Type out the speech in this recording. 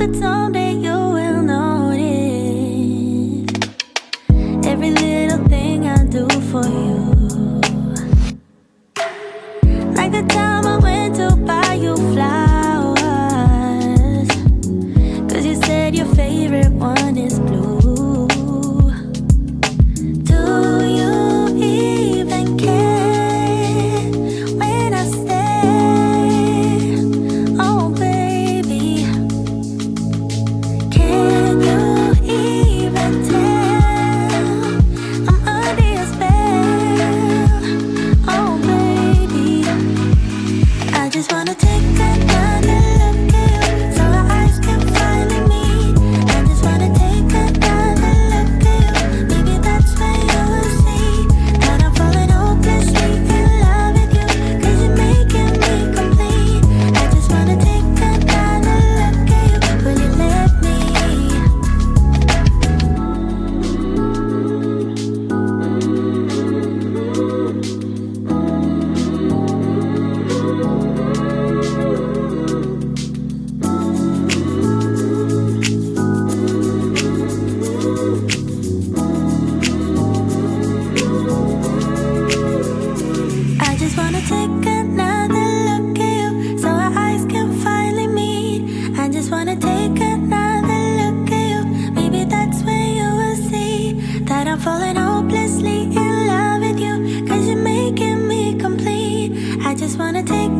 that someday you will notice Every little thing I do for you. Like the time I went to buy you flowers. Cause you said your favorite one is wanna take another look at you. Maybe that's when you will see that I'm falling hopelessly in love with you. Cause you're making me complete. I just wanna take